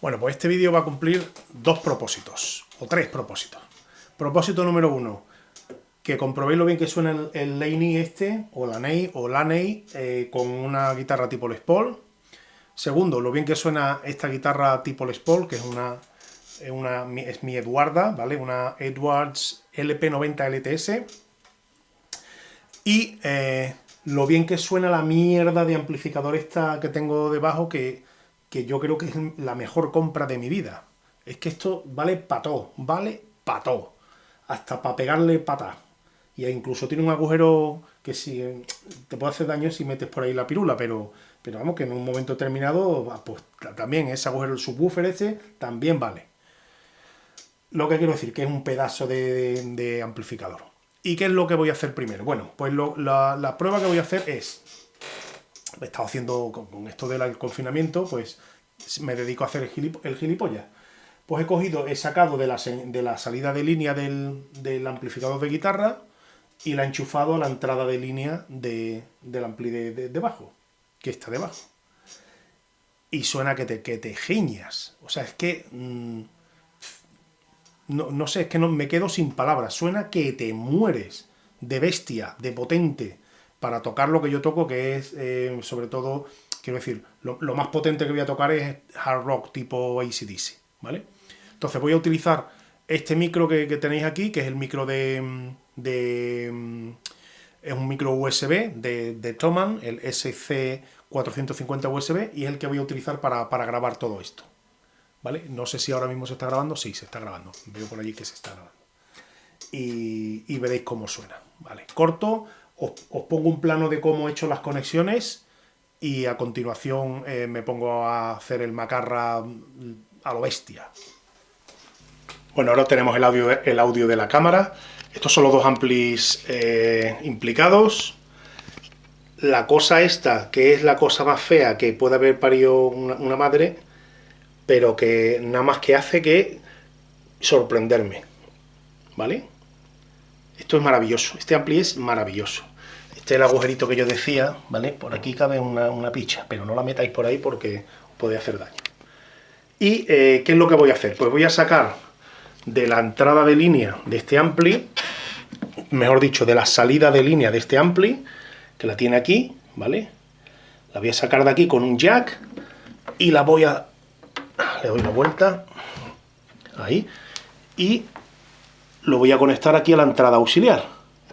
Bueno, pues este vídeo va a cumplir dos propósitos, o tres propósitos. Propósito número uno, que comprobéis lo bien que suena el, el Laney este, o la Ney, o la Ney, eh, con una guitarra tipo Les Paul. Segundo, lo bien que suena esta guitarra tipo Les Paul, que es una, una es mi Eduarda, ¿vale? Una Edwards LP90 LTS. Y eh, lo bien que suena la mierda de amplificador esta que tengo debajo, que que yo creo que es la mejor compra de mi vida. Es que esto vale pató, vale pató. Hasta para pegarle pata. Y incluso tiene un agujero que si te puede hacer daño si metes por ahí la pirula, pero, pero vamos, que en un momento determinado, pues también ese agujero, el subwoofer ese, también vale. Lo que quiero decir, que es un pedazo de, amplificador. ¿Y qué es lo que voy a hacer primero? Bueno, pues la prueba que voy a hacer es he estado haciendo con esto del confinamiento, pues me dedico a hacer el, gilipollas. Pues he cogido, he sacado de la, de salida de línea del, amplificador de guitarra y la he enchufado a la entrada de línea del ampli de, bajo, que está debajo. Y suena que te, que te giñas. O sea, es que... Mm, no, no, sé, es que no, me quedo sin palabras. Suena que te mueres de bestia, de potente para tocar lo que yo toco, que es eh, sobre todo, quiero decir, lo, más potente que voy a tocar es hard rock tipo ACDC, ¿vale? Entonces voy a utilizar este micro que, tenéis aquí, que es el micro de, es un micro USB de, de Thomann, el SC450 USB, y es el que voy a utilizar para, grabar todo esto. ¿Vale? No sé si ahora mismo se está grabando, sí, se está grabando. Veo por allí que se está grabando. Y, y veréis cómo suena. ¿Vale? Corto, os, pongo un plano de cómo he hecho las conexiones y a continuación eh, me pongo a hacer el macarra a lo bestia. Bueno, ahora tenemos el audio, el audio de la cámara. Estos son los dos amplis eh, implicados. La cosa esta, que es la cosa más fea que puede haber parido una, una madre, pero que nada más que hace que sorprenderme. ¿Vale? Esto es maravilloso, este ampli es maravilloso. Este es el agujerito que yo decía, ¿vale? Por aquí cabe una, picha, pero no la metáis por ahí porque puede hacer daño. ¿Y eh, qué es lo que voy a hacer? Pues voy a sacar de la entrada de línea de este ampli, mejor dicho, de la salida de línea de este ampli, que la tiene aquí, ¿vale? La voy a sacar de aquí con un jack y la voy a... Le doy una vuelta, ahí, y lo voy a conectar aquí a la entrada auxiliar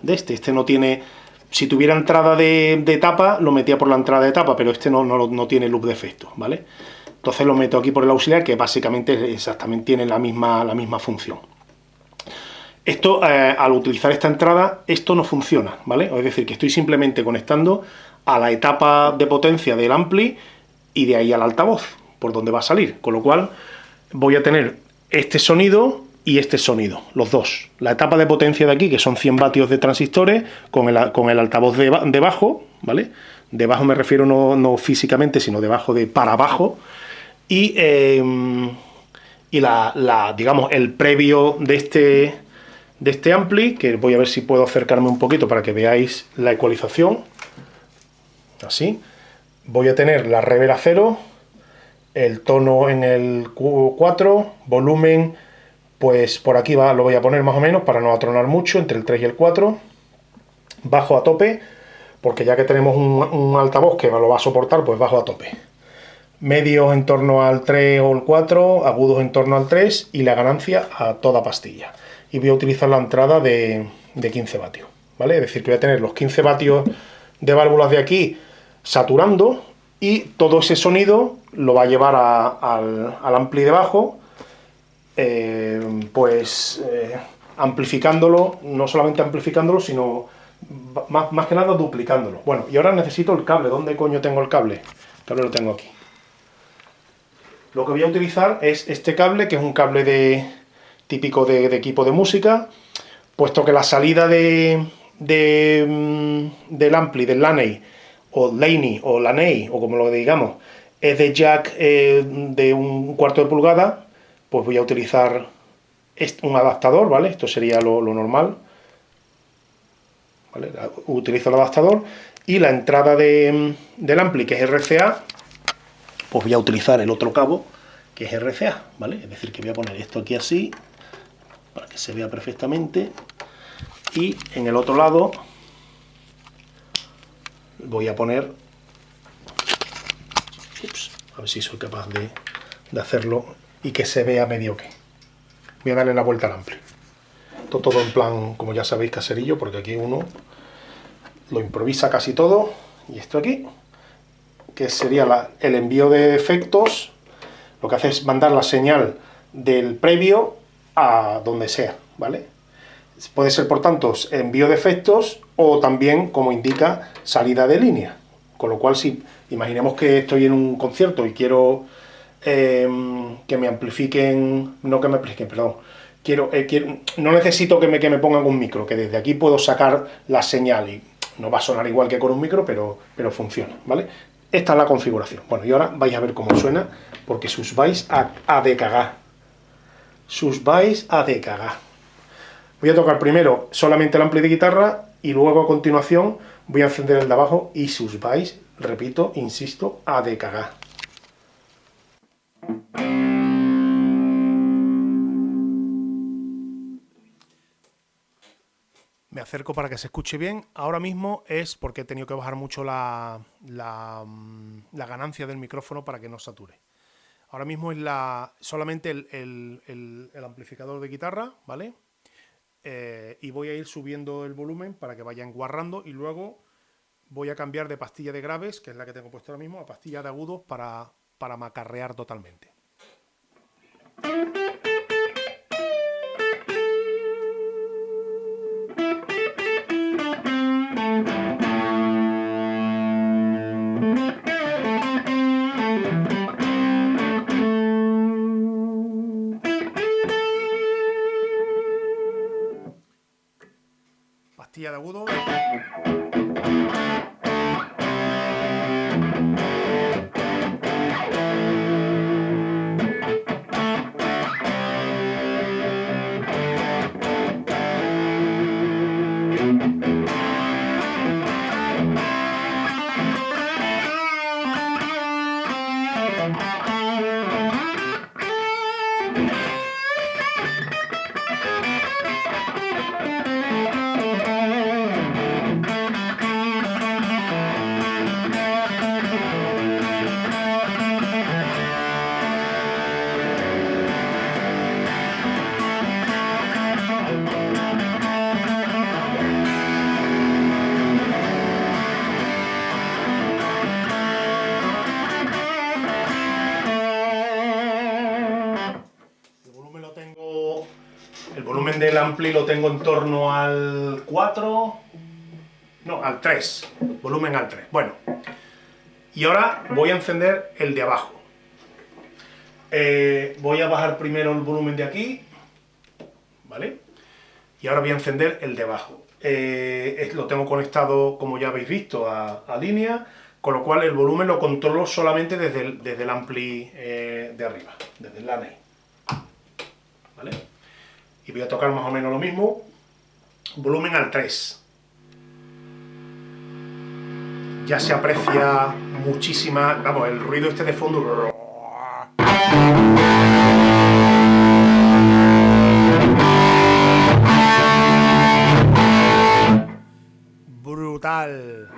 de este. Este no tiene... Si tuviera entrada de, tapa, lo metía por la entrada de tapa, pero este no, no, tiene loop de efecto, ¿vale? Entonces lo meto aquí por el auxiliar, que básicamente exactamente tiene la misma, la misma función. Esto, eh, al utilizar esta entrada, esto no funciona, ¿vale? Es decir, que estoy simplemente conectando a la etapa de potencia del ampli y de ahí al altavoz, por donde va a salir. Con lo cual, voy a tener este sonido y este sonido, los dos. La etapa de potencia de aquí, que son 100 vatios de transistores, con el, con el altavoz debajo, ¿vale? Debajo me refiero no, físicamente, sino debajo de para abajo. Y, em, y la, digamos, el previo de este, de este ampli, que voy a ver si puedo acercarme un poquito para que veáis la ecualización. Así. Voy a tener la reverb a cero, el tono en el 4, volumen pues por aquí va, lo voy a poner más o menos para no atronar mucho, entre el 3 y el 4. Bajo a tope, porque ya que tenemos un, altavoz que lo va a soportar, pues bajo a tope. Medios en torno al 3 o el 4, agudos en torno al 3 y la ganancia a toda pastilla. Y voy a utilizar la entrada de, 15 vatios, ¿vale? Es decir, que voy a tener los 15 vatios de válvulas de aquí saturando y todo ese sonido lo va a llevar al, al ampli de bajo eh, pues eh, amplificándolo, no solamente amplificándolo, sino más, que nada duplicándolo. Bueno, y ahora necesito el cable. ¿Dónde coño tengo el cable? El cable lo tengo aquí. Lo que voy a utilizar es este cable, que es un cable de, típico de, equipo de música, puesto que la salida de, mm, del ampli, del Laney, o Laney, o Laney, o como lo digamos, es de jack eh, de un cuarto de pulgada, pues voy a utilizar un adaptador, ¿vale? Esto sería lo, normal. Utilizo el adaptador y la entrada del ampli, que es RCA, pues voy a utilizar el otro cabo, que es RCA, ¿vale? Es decir, que voy a poner esto aquí así, para que se vea perfectamente, y en el otro lado voy a poner, a ver si soy capaz de, de hacerlo y que se vea medio que. Voy a darle la vuelta al ampli. Todo, todo en plan, como ya sabéis, caserillo, porque aquí uno lo improvisa casi todo. Y esto aquí, que sería el envío de efectos, lo que hace es mandar la señal del previo a donde sea, ¿vale? Puede ser, por tanto, envío de efectos o también, como indica, salida de línea. Con lo cual, si imaginemos que estoy en un concierto y quiero eh, que me amplifiquen, no que me amplifiquen, perdón, quiero, eh, quiero, no necesito que me, que me pongan un micro, que desde aquí puedo sacar la señal y no va a sonar igual que con un micro, pero, pero funciona, ¿vale? Esta es la configuración. Bueno, y ahora vais a ver cómo suena, porque sus vais a, a de cagar. Sus vais a de cagar. Voy a tocar primero solamente el ampli de guitarra y luego a continuación voy a encender el de abajo y sus vais, repito, insisto, a de cagar. Acerco para que se escuche bien. Ahora mismo es porque he tenido que bajar mucho la, la, mm, ganancia del micrófono para que no sature. Ahora mismo es la, solamente el, amplificador de guitarra, ¿vale? Eh, y voy a ir subiendo el volumen para que vaya enguarrando y luego voy a cambiar de pastilla de graves, que es la que tengo puesto ahora mismo, a pastilla de agudos para, para macarrear totalmente. Pastilla de agudo. Del ampli lo tengo en torno al 4, no, al 3, volumen al 3. Bueno, y ahora voy a encender el de abajo. Eh, voy a bajar primero el volumen de aquí, ¿vale? Y ahora voy a encender el de abajo. Eh, lo tengo conectado, como ya habéis visto, a, línea, con lo cual el volumen lo controlo solamente desde el, desde el ampli eh, de arriba, desde el LANEI. ¿Vale? Y voy a tocar más o menos lo mismo, volumen al 3. Ya se aprecia muchísima, vamos, el ruido este de fondo. Brutal.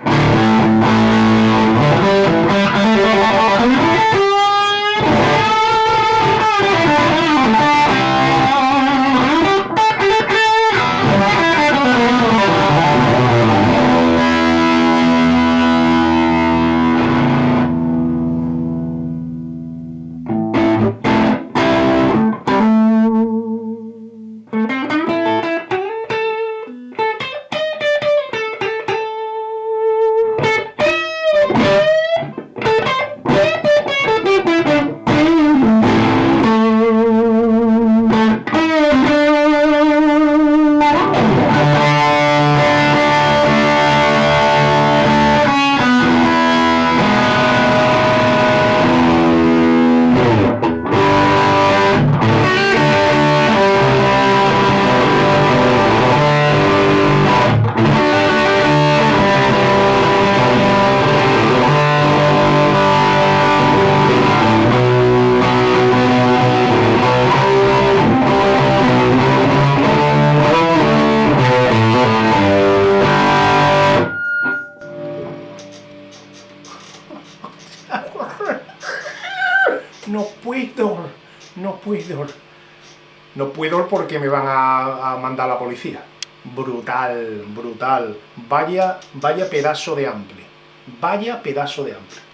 Puedo, no puedo. No puedo porque me van a, a mandar a la policía. Brutal, brutal. Vaya, vaya pedazo de hambre. Vaya pedazo de hambre.